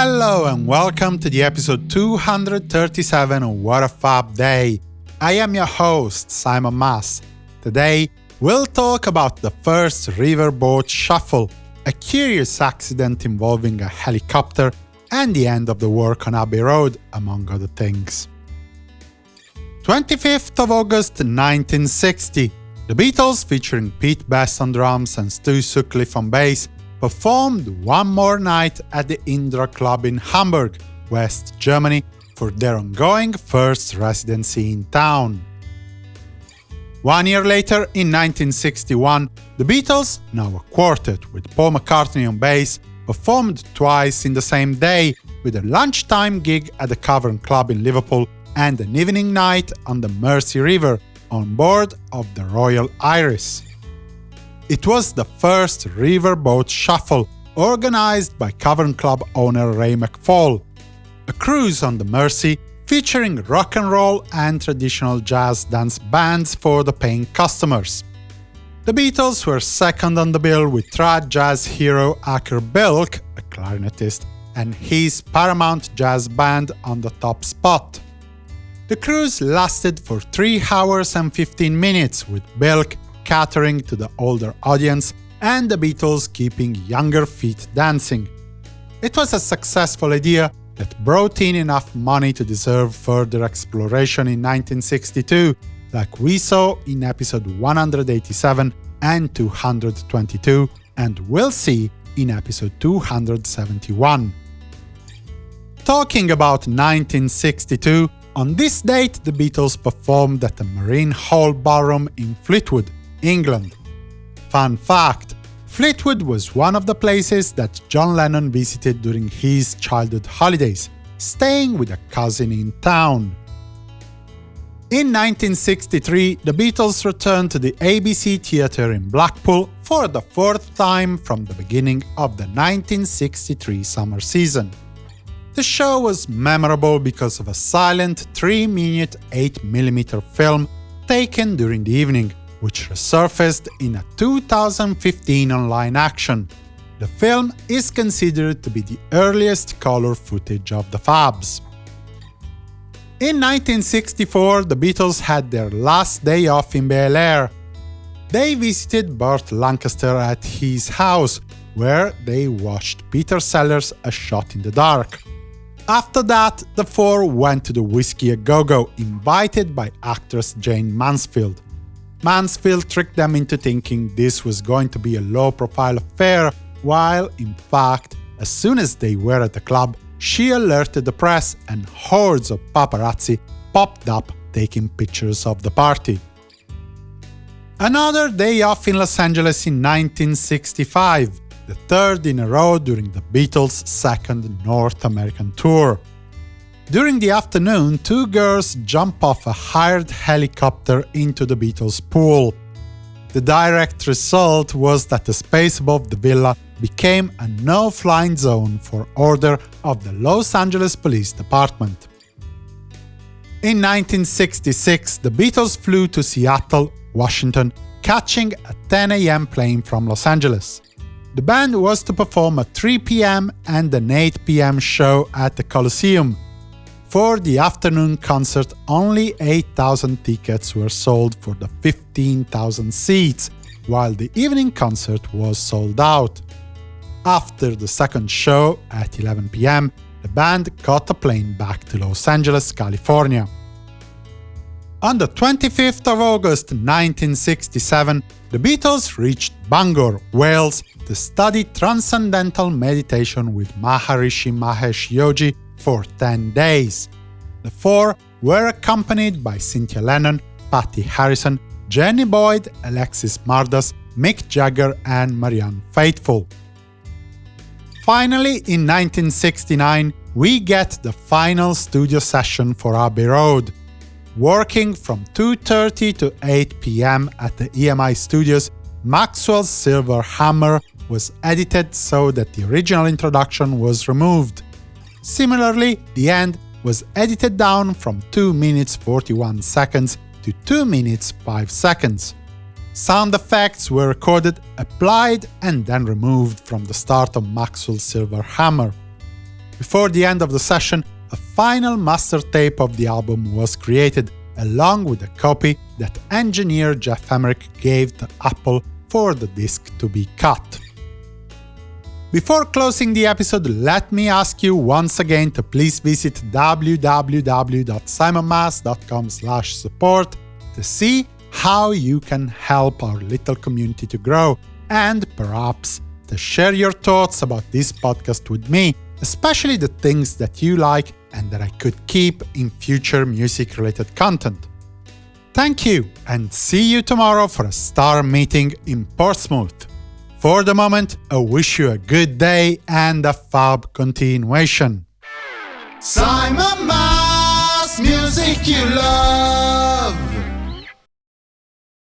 Hello and welcome to the episode 237 of What a Fab Day. I am your host, Simon Mas. Today, we'll talk about the first riverboat shuffle, a curious accident involving a helicopter, and the end of the work on Abbey Road, among other things. 25th of August 1960, the Beatles, featuring Pete Best on drums and Stu Sutcliffe on bass, performed one more night at the Indra Club in Hamburg, West Germany, for their ongoing first residency in town. One year later, in 1961, the Beatles, now a quartet with Paul McCartney on bass, performed twice in the same day, with a lunchtime gig at the Cavern Club in Liverpool and an evening night on the Mersey River on board of the Royal Iris. It was the first riverboat shuffle organized by Cavern Club owner Ray McFall, a cruise on the Mersey featuring rock and roll and traditional jazz dance bands for the paying customers. The Beatles were second on the bill with trad jazz hero Acker Bilk, a clarinetist, and his Paramount Jazz Band on the top spot. The cruise lasted for 3 hours and 15 minutes, with Bilk catering to the older audience and the Beatles keeping younger feet dancing. It was a successful idea that brought in enough money to deserve further exploration in 1962, like we saw in episode 187 and 222, and we'll see in episode 271. Talking about 1962, on this date the Beatles performed at the Marine Hall Ballroom in Fleetwood, England. Fun fact, Fleetwood was one of the places that John Lennon visited during his childhood holidays, staying with a cousin in town. In 1963, the Beatles returned to the ABC Theatre in Blackpool for the fourth time from the beginning of the 1963 summer season. The show was memorable because of a silent 3-minute 8mm film taken during the evening, which resurfaced in a 2015 online action. The film is considered to be the earliest color footage of the Fabs. In 1964, the Beatles had their last day off in Bel Air. They visited Burt Lancaster at his house, where they watched Peter Sellers A Shot in the Dark. After that, the four went to the Whisky A Go Go, invited by actress Jayne Mansfield. Mansfield tricked them into thinking this was going to be a low-profile affair, while, in fact, as soon as they were at the club, she alerted the press and hordes of paparazzi popped up taking pictures of the party. Another day off in Los Angeles in 1965, the third in a row during the Beatles' second North American tour. During the afternoon, two girls jump off a hired helicopter into the Beatles' pool. The direct result was that the space above the villa became a no-flying zone for order of the Los Angeles Police Department. In 1966, the Beatles flew to Seattle, Washington, catching a 10 am plane from Los Angeles. The band was to perform a 3 pm and an 8 pm show at the Coliseum, for the afternoon concert, only 8,000 tickets were sold for the 15,000 seats, while the evening concert was sold out. After the second show, at 11 pm, the band caught a plane back to Los Angeles, California. On the 25th of August 1967, the Beatles reached Bangor, Wales, to study Transcendental Meditation with Maharishi Mahesh Yogi for 10 days. The four were accompanied by Cynthia Lennon, Pattie Harrison, Jenny Boyd, Alexis Mardas, Mick Jagger and Marianne Faithfull. Finally, in 1969, we get the final studio session for Abbey Road. Working from 2.30 to 8 pm at the EMI studios, Maxwell's Silver Hammer was edited so that the original introduction was removed. Similarly, the end was edited down from 2 minutes 41 seconds to 2 minutes 5 seconds. Sound effects were recorded, applied, and then removed from the start of Maxwell's Silver Hammer. Before the end of the session, a final master tape of the album was created, along with a copy that engineer Geoff Emerick gave to Apple for the disc to be cut. Before closing the episode, let me ask you once again to please visit www.simonmas.com support to see how you can help our little community to grow, and perhaps to share your thoughts about this podcast with me, especially the things that you like and that I could keep in future music-related content. Thank you, and see you tomorrow for a star meeting in Portsmouth. For the moment, I wish you a good day and a fab continuation. Simon Mas, music you love.